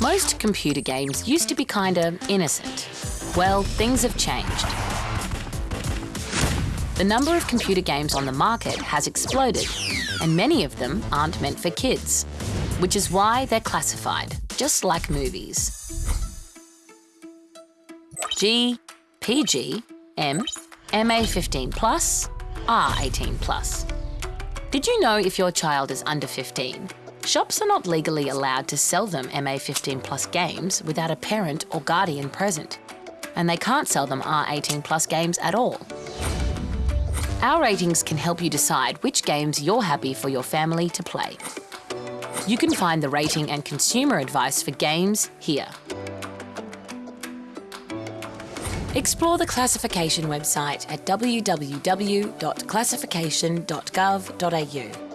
Most computer games used to be kinda innocent. Well, things have changed. The number of computer games on the market has exploded, and many of them aren't meant for kids, which is why they're classified, just like movies. G, PG, M, MA15 plus, R18 plus. Did you know if your child is under 15, shops are not legally allowed to sell them MA15 plus games without a parent or guardian present, and they can't sell them R18 plus games at all. Our ratings can help you decide which games you're happy for your family to play. You can find the rating and consumer advice for games here. Explore the classification website at www.classification.gov.au.